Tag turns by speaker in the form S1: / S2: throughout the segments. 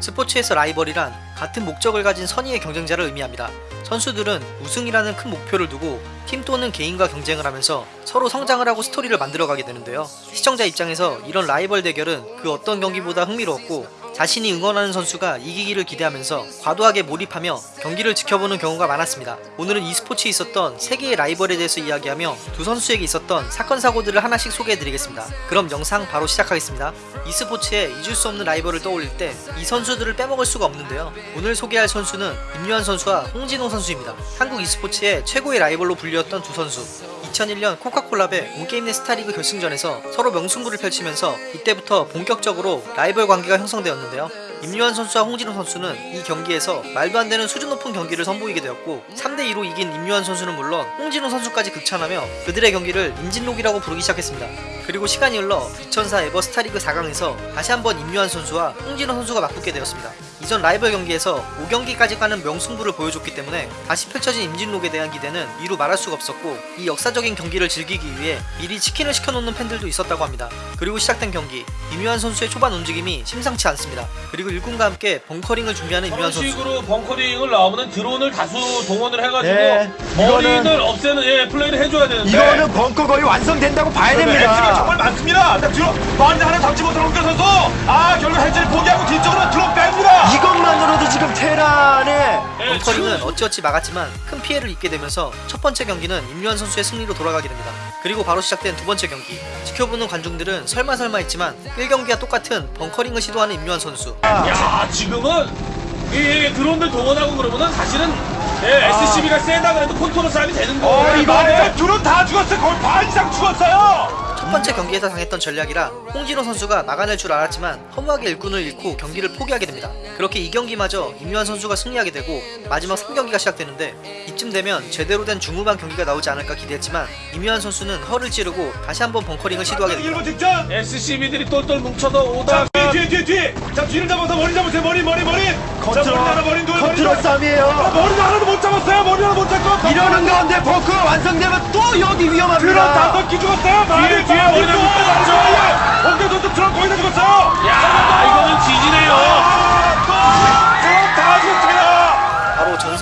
S1: 스포츠에서 라이벌이란 같은 목적을 가진 선의의 경쟁자를 의미합니다. 선수들은 우승이라는 큰 목표를 두고 팀 또는 개인과 경쟁을 하면서 서로 성장을 하고 스토리를 만들어가게 되는데요. 시청자 입장에서 이런 라이벌 대결은 그 어떤 경기보다 흥미로웠고 자신이 응원하는 선수가 이기기를 기대하면서 과도하게 몰입하며 경기를 지켜보는 경우가 많았습니다. 오늘은 e스포츠에 있었던 세계의 라이벌에 대해서 이야기하며 두 선수에게 있었던 사건 사고들을 하나씩 소개해드리겠습니다. 그럼 영상 바로 시작하겠습니다. e스포츠에 잊을 수 없는 라이벌을 떠올릴 때 이 선수들을 빼먹을 수가 없는데요. 오늘 소개할 선수는 임유한 선수와 홍진호 선수입니다. 한국 e스포츠의 최고의 라이벌로 불리웠던 두 선수. 2001년 코카콜라배 온게임 내 스타리그 결승전에서 서로 명승부를 펼치면서 이때부터 본격적으로 라이벌 관계가 형성되었는데요. 임유한 선수와 홍진호 선수는 이 경기에서 말도 안 되는 수준 높은 경기를 선보이게 되었고 3대2로 이긴 임유한 선수는 물론 홍진호 선수까지 극찬하며 그들의 경기를 임진록이라고 부르기 시작했습니다. 그리고 시간이 흘러 2004 에버 스타리그 4강에서 다시 한번 임유한 선수와 홍진호 선수가 맞붙게 되었습니다. 이전 라이벌 경기에서 5경기까지 가는 명승부를 보여줬기 때문에 다시 펼쳐진 임진록에 대한 기대는 이루 말할 수가 없었고 이 역사적인 경기를 즐기기 위해 미리 치킨을 시켜놓는 팬들도 있었다고 합니다. 그리고 시작된 경기 임유한 선수의 초반 움직임이 심상치 않습니다. 그리고 일꾼과 함께 벙커링을 준비하는 임유한
S2: 이런
S1: 선수
S2: 식으로 벙커링을 나오면 드론을 다수 동원을 해가지고
S3: 네,
S2: 머리를
S3: 이거는-
S2: 없애는 예, 플레이를 해줘야 되는데
S3: 이거는 벙커 거의 완성된다고 봐야
S4: 엑스가
S3: 됩니다.
S4: 정말 많습니다. 자, 뒤로 많은 하나 잡지 못하는 홍경 선수. 아, 결국 해지를 포기하고 뒤쪽으로 들어 뺍니다.
S3: 이것만으로도 지금 테란의
S2: 예,
S1: 벙커링은
S2: 지금
S1: 어찌어찌 막았지만 큰 피해를 입게 되면서 첫 번째 경기는 임유한 선수의 승리로 돌아가게 됩니다. 그리고 바로 시작된 두 번째 경기 지켜보는 관중들은 설마 설마 했지만 1경기와 똑같은 벙커링을 시도하는 임유한 선수
S2: 야 지금은 이, 이 드론들 동원하고 그러면은 사실은 예, SCV가 세다 그래도 컨트롤 싸움이 되는
S4: 어,
S2: 거예요.
S4: 이번에 드론 다 죽었어요. 거의 반 이상 죽었어요.
S1: 첫 번째 경기에서 당했던 전략이라 홍진호 선수가 막아낼 줄 알았지만 허무하게 일꾼을 잃고 경기를 포기하게 됩니다. 그렇게 이 경기마저 임요환 선수가 승리하게 되고 마지막 3경기가 시작되는데 이쯤 되면 제대로 된 중후반 경기가 나오지 않을까 기대했지만 임요환 선수는 허를 찌르고 다시 한번 bunkering을 시도하게 됩니다.
S4: 1분 직전.
S2: SCV들이 똘똘 뭉쳐서
S4: 자,
S2: 오다 가
S4: 뒤, 뒤, 뒤, 뒤. 자, 뒤를 잡아서 머리 잡으세요. 머리, 머리, 머리. 자,
S3: 컨트롤
S4: 머리 하나, 머리 둘, 머리
S3: 컨트롤
S4: 둘. 아,
S3: 싸움이에요.
S4: 머리 하나도 못 잡았어요. 머리 하나 못 잡고.
S3: 이러는 가운데 벙커가 완성되면 또 여기
S4: 드론
S3: 위험합니다.
S4: 다섯 기 죽었어요.
S2: 뒤에, 뒤에 머리 잡고.
S4: 홍진호 선수 드론 거의 다 죽었어요.
S2: 야 이거는 뒤지네요.
S4: 아, 또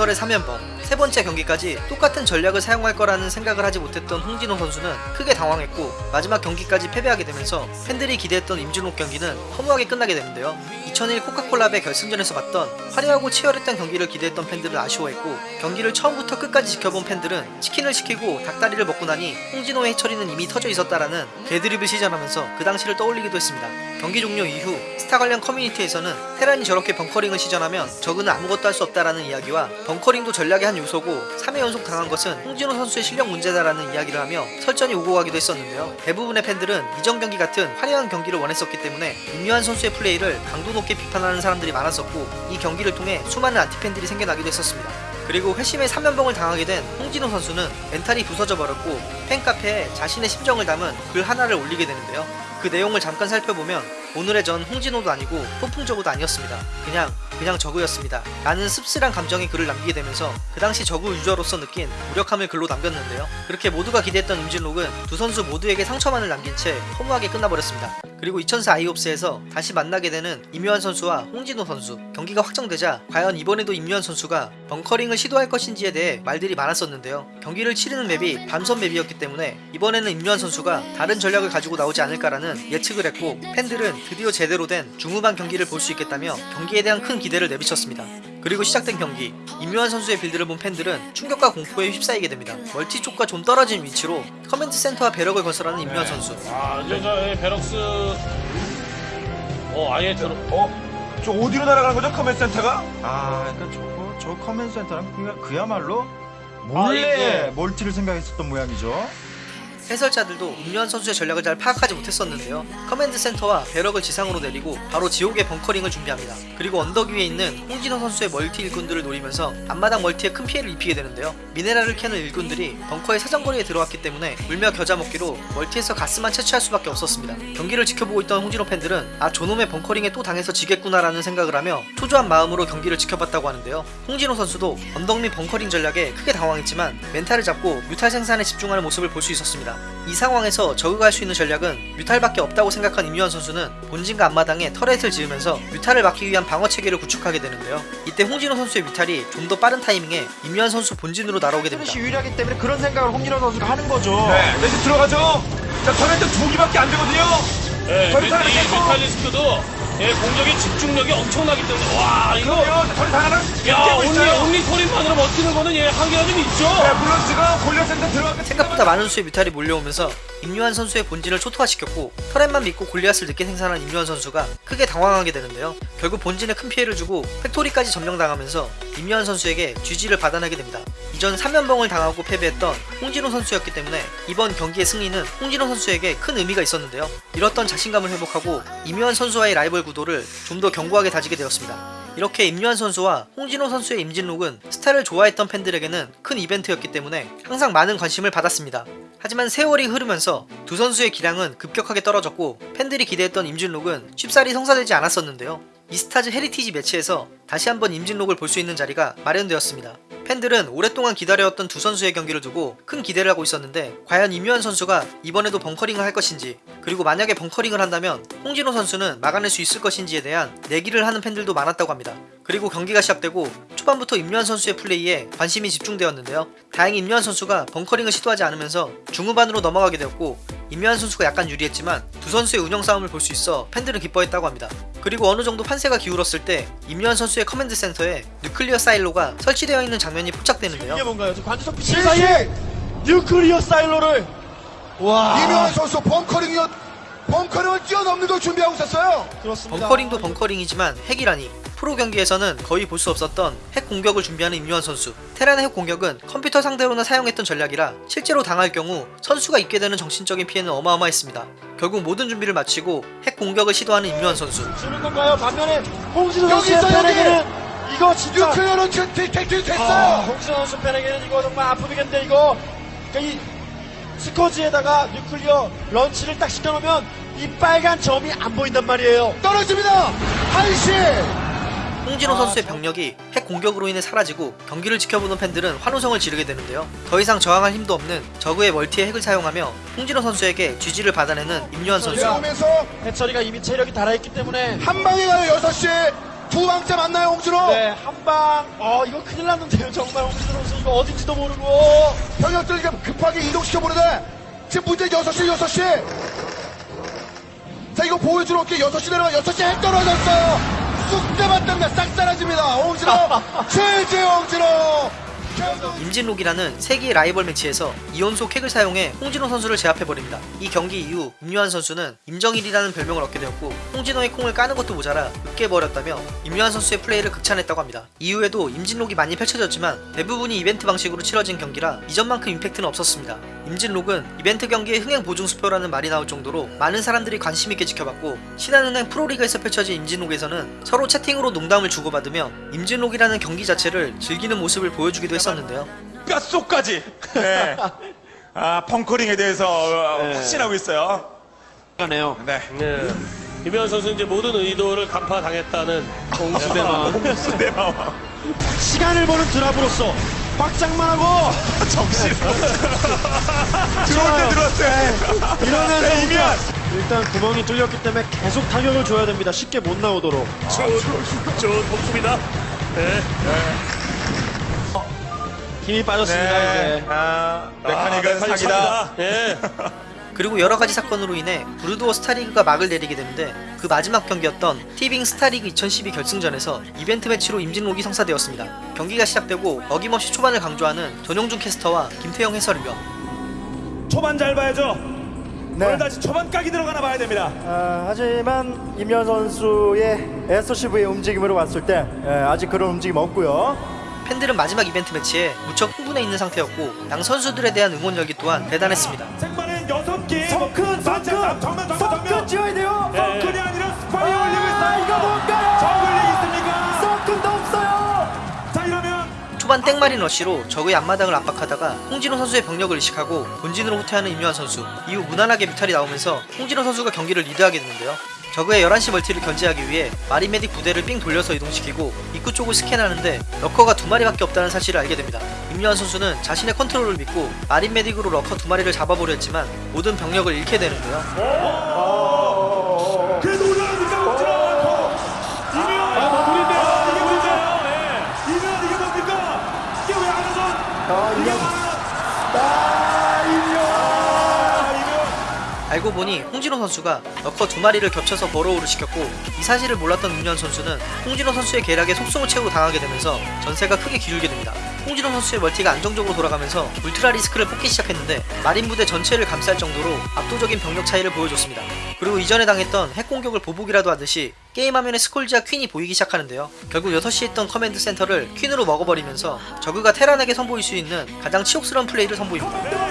S1: 전설의 3연벙 세 번째 경기까지 똑같은 전략을 사용할 거라는 생각을 하지 못했던 홍진호 선수는 크게 당황했고 마지막 경기까지 패배하게 되면서 팬들이 기대했던 임진록 경기는 허무하게 끝나게 되는데요. 2001 코카콜라배 결승전에서 봤던 화려하고 치열했던 경기를 기대했던 팬들은 아쉬워했고 경기를 처음부터 끝까지 지켜본 팬들은 치킨을 시키고 닭다리를 먹고 나니 홍진호의 hatchery는 이미 터져 있었다라는 개드립을 시전하면서 그 당시를 떠올리기도 했습니다 경기 종료 이후 스타 관련 커뮤니티에서는 테란이 저렇게 bunkering을 시전하면 적은 아무것도 할 수 없다라는 이야기와 bunkering도 전략의 한 요소고 3회 연속 당한 것은 홍진호 선수의 실력 문제다라는 이야기를 하며 설전이 오고 가기도 했었는데요. 대부분의 팬들은 이전 경기 같은 화려한 경기를 원했었기 때문에 임요환 선수의 플레이를 강도 높게 비판하는 사람들이 많았었고 이 경기를 통해 수많은 안티팬들이 생겨나기도 했었습니다. 그리고 회심의 3연벙을 당하게 된 홍진호 선수는 멘탈이 부서져 버렸고 팬카페에 자신의 심정을 담은 글 하나를 올리게 되는데요. 그 내용을 잠깐 살펴보면 오늘의 전 홍진호도 아니고 폭풍저그도 아니었습니다. 그냥 그냥 저그였습니다. 라는 씁쓸한 감정의 글을 남기게 되면서 그 당시 저그 유저로서 느낀 무력함을 글로 남겼는데요. 그렇게 모두가 기대했던 임진록은 두 선수 모두에게 상처만을 남긴 채 허무하게 끝나버렸습니다. 그리고 2004 아이옵스에서 다시 만나게 되는 임요환 선수와 홍진호 선수 경기가 확정되자 과연 이번에도 임요환 선수가 bunkering을 시도할 것인지에 대해 말들이 많았었는데요. 경기를 치르는 맵이 밤섬 맵이었기 때문에 이번에는 임요환 선수가 다른 전략을 가지고 나오지 않을까라는 예측을 했고 팬들은 드디어 제대로 된 중후반 경기를 볼 수 있겠다며 경기에 대한 큰 기대를 내비쳤습니다. 그리고 시작된 경기 임요환 선수의 빌드를 본 팬들은 충격과 공포에 휩싸이게 됩니다. 멀티 쪽과 좀 떨어진 위치로 command center와 barrack을 건설하는 임요환 선수
S2: 아 이제 저 예, barracks 어 아예 들어
S4: 어? 저 어디로 날아가는 거죠? command center가?
S3: 아, 그러니까 저거 저 command center는 그냥 그야말로
S2: 아,
S3: 몰래
S2: 이게-
S3: 멀티를 생각했었던 모양이죠.
S1: 해설자들도 임요환 선수의 전략을 잘 파악하지 못했었는데요. command center와 barrack을 지상으로 내리고 바로 지옥의 bunkering을 준비합니다. 그리고 언덕 위에 있는 홍진호 선수의 멀티 일꾼들을 노리면서 앞마당 멀티에 큰 피해를 입히게 되는데요. 미네랄을 캐는 일꾼들이 벙커의 사정거리에 들어왔기 때문에 울며 겨자 먹기로 멀티에서 가스만 채취할 수밖에 없었습니다. 경기를 지켜보고 있던 홍진호 팬들은 아 저놈의 bunkering에 또 당해서 지겠구나라는 생각을 하며 초조한 마음으로 경기를 지켜봤다고 하는데요. 홍진호 선수도 언덕 밑 bunkering 전략에 크게 당황했지만 멘탈을 잡고 뮤탈 생산에 집중하는 모습을 볼 수 있었습니다. 이 상황에서 저그가 할수 있는 전략은 뮤탈밖에 없다고 생각한 임요환 선수는 본진과 앞마당에 turret을 지으면서 뮤탈을 막기 위한 방어 체계를 구축하게 되는데요. 이때 홍진호 선수의 뮤탈이 좀 더 빠른 타이밍에 임요환 선수 본진으로 날아오게 됩니다.
S3: 트롯이 유리하기 때문에 그런 생각을 홍진호 선수가 하는 거죠.
S4: 네, 네, 이제 들어가죠. 자, turret도 두 개밖에 안 되거든요.
S2: 이
S4: 가라,
S2: 뮤탈리스크도 예, 공격의 집중력이 엄청나기 때문에 와 이거 야
S4: 깨고
S2: 온리
S4: 있어요.
S2: 온리 수리만으로 버티는 거는 예 한계가 좀 있죠.
S4: 네, 물론 지금 골리앗 센터 들어가면
S1: 생각보다 많은 수의 뮤탈이 몰려오면서 임요환 선수의 본진을 초토화시켰고 turret만 믿고 골리앗을 늦게 생산한 임요환 선수가 크게 당황하게 되는데요. 결국 본진에 큰 피해를 주고 factory까지 점령당하면서 임요환 선수에게 GG를 받아내게 됩니다. 이전 3연벙을 당하고 패배했던 홍진호 선수였기 때문에 이번 경기의 승리는 홍진호 선수에게 큰 의미가 있었는데요. 잃었던 자신감을 회복하고 임요환 선수와의 라이벌 구도를 좀 더 견고하게 다지게 되었습니다. 이렇게 임요환 선수와 홍진호 선수의 임진록은 스타를 좋아했던 팬들에게는 큰 이벤트였기 때문에 항상 많은 관심을 받았습니다. 하지만 세월이 흐르면서 두 선수의 기량은 급격하게 떨어졌고 팬들이 기대했던 임진록은 쉽사리 성사되지 않았었는데요. e스타즈 heritage match에서 다시 한번 임진록을 볼 수 있는 자리가 마련되었습니다. 팬들은 오랫동안 기다려왔던 두 선수의 경기를 두고 큰 기대를 하고 있었는데 과연 임요환 선수가 이번에도 bunkering을 할 것인지 그리고 만약에 bunkering을 한다면 홍진호 선수는 막아낼 수 있을 것인지에 대한 내기를 하는 팬들도 많았다고 합니다. 그리고 경기가 시작되고 초반부터 임요환 선수의 플레이에 관심이 집중되었는데요. 다행히 임요환 선수가 bunkering을 시도하지 않으면서 중후반으로 넘어가게 되었고 임요환 선수가 약간 유리했지만 두 선수의 운영 싸움을 볼 수 있어 팬들은 기뻐했다고 합니다. 그리고 어느 정도 판세가 기울었을 때 임요환 선수의 command center에 nuclear silo가 설치되어 있는 장면이 포착되는데요.
S3: 이게 뭔가요? 빛! 사이에 뉴클리어 사일로를 와
S5: 이명환 선수 벙커링이요 벙커링을 뛰어넘는 걸 준비하고 있었어요.
S3: 그렇습니다.
S1: 벙커링도 벙커링이지만 핵이라니 프로 경기에서는 거의 볼 수 없었던 핵 공격을 준비하는 임요한 선수 테란의 핵 공격은 컴퓨터 상대로는 사용했던 전략이라 실제로 당할 경우 선수가 입게 되는 정신적인 피해는 어마어마했습니다 결국 모든 준비를 마치고 핵 공격을 시도하는 임요한 선수
S3: 주는 건가요? 반면에 홍진호
S5: 여기
S3: 선수의
S5: 있어요,
S3: 팬에게는 이거 진짜
S5: 뉴클리어는 됐어요.
S3: 아, 홍진호 선수 팬에게는 이거 정말 아프겠는데 이거 그러니까 이 스커지에다가 뉴클리어 런치를 딱 시켜놓으면 이 빨간 점이 안 보인단 말이에요.
S5: 떨어집니다. 한시.
S1: 홍진호 선수의 병력이 핵 공격으로 인해 사라지고 경기를 지켜보는 팬들은 환호성을 지르게 되는데요. 더 이상 저항할 힘도 없는 저그의 멀티의 핵을 사용하며 홍진호 선수에게 GG를 받아내는 임요한 선수.
S3: 해철이가 이미 체력이 달아있기 때문에
S5: 한 방에 가요 6시. 두 방째 만나요 홍준호.
S3: 네, 한 방. 어, 이거 큰일 났는데요. 정말 홍진호 선수 이거 어딘지도 모르고.
S5: 병력들 지금 급하게 이동시켜 보는데 지금 문제 6시 6시. 자 이거 보여주러 올게 6시 내려가 6시 핵 떨어졌어요. 쑥대만 때문에 싹 사라집니다. 홍진호. 최재 홍진호.
S1: 임진록이라는 세계의 라이벌 매치에서 이연속 핵을 사용해 홍진호 선수를 제압해버립니다. 이 경기 이후 임요한 선수는 임정일이라는 별명을 얻게 되었고 홍진호의 콩을 까는 것도 모자라 으깨버렸다며 임요한 선수의 플레이를 극찬했다고 합니다. 이후에도 임진록이 많이 펼쳐졌지만 대부분이 이벤트 방식으로 치러진 경기라 이전만큼 임팩트는 없었습니다. 임진록은 이벤트 경기의 흥행 보증 수표라는 말이 나올 정도로 많은 사람들이 관심 있게 지켜봤고 신한은행 프로리그에서 펼쳐진 임진록에서는 서로 채팅으로 농담을 주고받으며 임진록이라는 경기 자체를 즐기는 모습을 보여주기도 했었 는데요.
S4: 뼛속까지. 네. 아, 펑커링에 대해서 어, 확신하고 있어요.
S3: 하네요.
S4: 네.
S2: 네. 이면 선수 이제 모든 의도를 간파당했다는 홍수대만
S4: 수대마와
S3: 시간을 버는 드랍으로서 확장만 하고
S4: 정신. 들어올 때 들어왔어요.
S3: 이러면
S4: 네, 이면.
S3: 일단 구멍이 뚫렸기 때문에 계속 타격을 줘야 됩니다. 쉽게 못 나오도록.
S2: 좋은 복수입니다. 네.
S3: 힘이 빠졌습니다
S4: 네.
S3: 이제.
S4: 아, 메카닉은
S2: 아,
S4: 사기다.
S2: 예.
S1: 그리고 여러 가지 사건으로 인해 브루드워 스타리그가 막을 내리게 되는데 그 마지막 경기였던 티빙 스타리그 2012 결승전에서 이벤트 매치로 임진록이 성사되었습니다. 경기가 시작되고 어김없이 초반을 강조하는 전용준 캐스터와 김태형 해설위원
S4: 초반 잘 봐야죠.
S6: 네.
S4: 오늘 다시 초반 각이 들어가나 봐야 됩니다.
S6: 아, 하지만 임현 선수의 SCV의 움직임으로 봤을 때 예, 아직 그런 움직임 없고요.
S1: 팬들은 마지막 이벤트 매치에 무척 흥분해 있는 상태였고 양 선수들에 대한 응원 열기 또한 대단했습니다.
S4: 생방은 여섯 개.
S6: 성큰,
S4: 맞아,
S6: 성큰,
S4: 정면, 정면, 정면.
S6: 지어야 돼요.
S4: 성큰이 아니라 스파이 올리고
S6: 아,
S4: 있어요.
S6: 이거 뭔가요?
S4: 정글링 있습니까?
S6: 성큰도 없어요.
S4: 자, 이러면
S1: 초반 땡마린 러쉬로 적의 앞마당을 압박하다가 홍진호 선수의 병력을 의식하고 본진으로 후퇴하는 임요환 선수 이후 무난하게 뮤탈이 나오면서 홍진호 선수가 경기를 리드하게 되는데요 적의 11시 멀티를 견제하기 위해 marine medic 부대를 삥 돌려서 이동시키고 입구 쪽을 스캔하는데 러커가 두 마리밖에 없다는 사실을 알게 됩니다. 임요환 선수는 자신의 컨트롤을 믿고 marine medic으로 lurker 두 마리를 잡아보려 했지만 모든 병력을 잃게 되는데요.
S4: 그래도 올라갑니까? 못 들어가고. 이면
S2: 아, 불인데요.
S4: 이게
S2: 불인데요.
S4: 뭡니까?
S2: 네.
S4: 이면 이게 뭡니까? 이게 왜 안 하죠?
S1: 알고 보니 홍진호 선수가 lurker 두 마리를 겹쳐서 burrow를 시켰고 이 사실을 몰랐던 임요환 선수는 홍진호 선수의 계략에 속성을 채우고 당하게 되면서 전세가 크게 기울게 됩니다. 홍진호 선수의 멀티가 안정적으로 돌아가면서 ultralisk를 뽑기 시작했는데 marine 부대 전체를 감쌀 정도로 압도적인 병력 차이를 보여줬습니다. 그리고 이전에 당했던 핵 공격을 보복이라도 하듯이 게임 화면에 scourge와 queen이 보이기 시작하는데요. 결국 6시에 있던 command center를 queen으로 먹어버리면서 저그가 테란에게 선보일 수 있는 가장 치욕스러운 플레이를 선보입니다.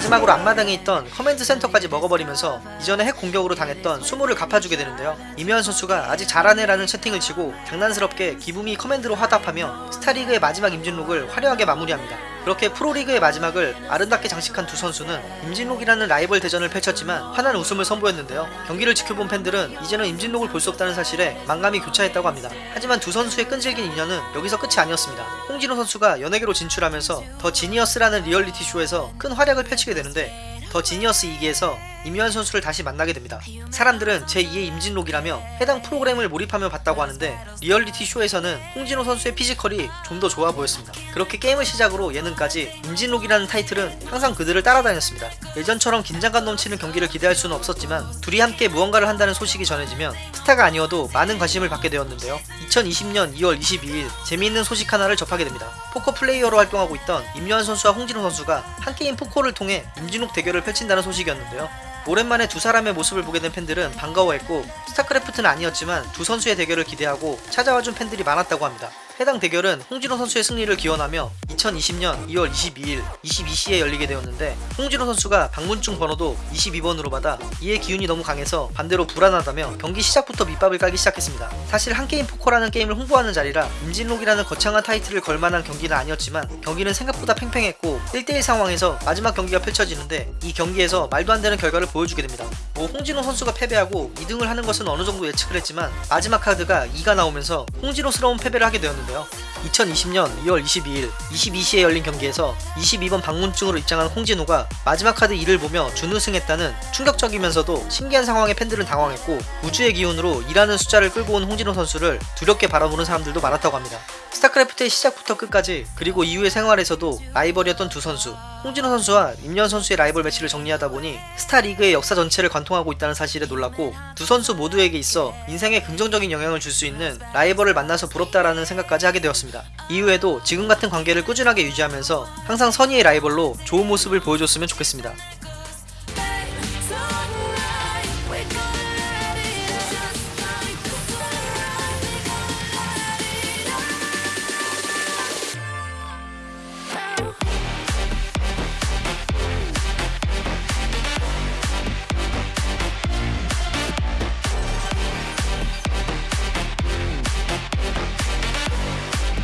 S1: 마지막으로 앞마당에 있던 command center까지 먹어버리면서 이전에 핵 공격으로 당했던 수모를 갚아주게 되는데요. 임요환 선수가 아직 잘하네라는 채팅을 치고 장난스럽게 give me command로 화답하며 스타리그의 마지막 임진록을 화려하게 마무리합니다. 그렇게 프로리그의 마지막을 아름답게 장식한 두 선수는 임진록이라는 라이벌 대전을 펼쳤지만 환한 웃음을 선보였는데요. 경기를 지켜본 팬들은 이제는 임진록을 볼 수 없다는 사실에 만감이 교차했다고 합니다. 하지만 두 선수의 끈질긴 인연은 여기서 끝이 아니었습니다. 홍진호 선수가 연예계로 진출하면서 더 지니어스라는 리얼리티 쇼에서 큰 활약을 펼치게 되는데 더 지니어스 2기에서 임요환 선수를 다시 만나게 됩니다. 사람들은 제2의 임진록이라며 해당 프로그램을 몰입하며 봤다고 하는데 리얼리티 쇼에서는 홍진호 선수의 피지컬이 좀 더 좋아 보였습니다. 그렇게 게임을 시작으로 예능까지 임진록이라는 타이틀은 항상 그들을 따라다녔습니다. 예전처럼 긴장감 넘치는 경기를 기대할 수는 없었지만 둘이 함께 무언가를 한다는 소식이 전해지면 스타가 아니어도 많은 관심을 받게 되었는데요. 2020년 2월 22일 재미있는 소식 하나를 접하게 됩니다. 포커 플레이어로 활동하고 있던 임요환 선수와 홍진호 선수가 한게임 포커를 통해 임진록 대결을 펼친다는 소식이었는데요. 오랜만에 두 사람의 모습을 보게 된 팬들은 반가워했고 스타크래프트는 아니었지만 두 선수의 대결을 기대하고 찾아와준 팬들이 많았다고 합니다. 해당 대결은 홍진호 선수의 승리를 기원하며 2020년 2월 22일 22시에 열리게 되었는데 홍진호 선수가 방문증 번호도 22번으로 받아 2의 기운이 너무 강해서 반대로 불안하다며 경기 시작부터 밑밥을 깔기 시작했습니다. 사실 한게임 포커라는 게임을 홍보하는 자리라 임진록이라는 거창한 타이틀을 걸만한 경기는 아니었지만 경기는 생각보다 팽팽했고 1대1 상황에서 마지막 경기가 펼쳐지는데 이 경기에서 말도 안 되는 결과를 보여주게 됩니다. 뭐 홍진호 선수가 패배하고 2등을 하는 것은 어느 정도 예측을 했지만 마지막 카드가 2가 나오면서 홍진호스러운 패배를 하게 되었는데 요. 2020년 2월 22일 22시에 열린 경기에서 22번 방문증으로 입장한 홍진호가 마지막 카드 2를 보며 준우승했다는 충격적이면서도 신기한 상황에 팬들은 당황했고 우주의 기운으로 2라는 숫자를 끌고 온 홍진호 선수를 두렵게 바라보는 사람들도 많았다고 합니다. 스타크래프트의 시작부터 끝까지 그리고 이후의 생활에서도 라이벌이었던 두 선수 홍진호 선수와 임현 선수의 라이벌 매치를 정리하다 보니 스타 리그의 역사 전체를 관통하고 있다는 사실에 놀랐고 두 선수 모두에게 있어 인생에 긍정적인 영향을 줄 수 있는 라이벌을 만나서 부럽다라는 생각까지 하게 되었 습니다. 이후에도 지금 같은 관계를 꾸준하게 유지하면서 항상 선의의 라이벌로 좋은 모습을 보여줬으면 좋겠습니다.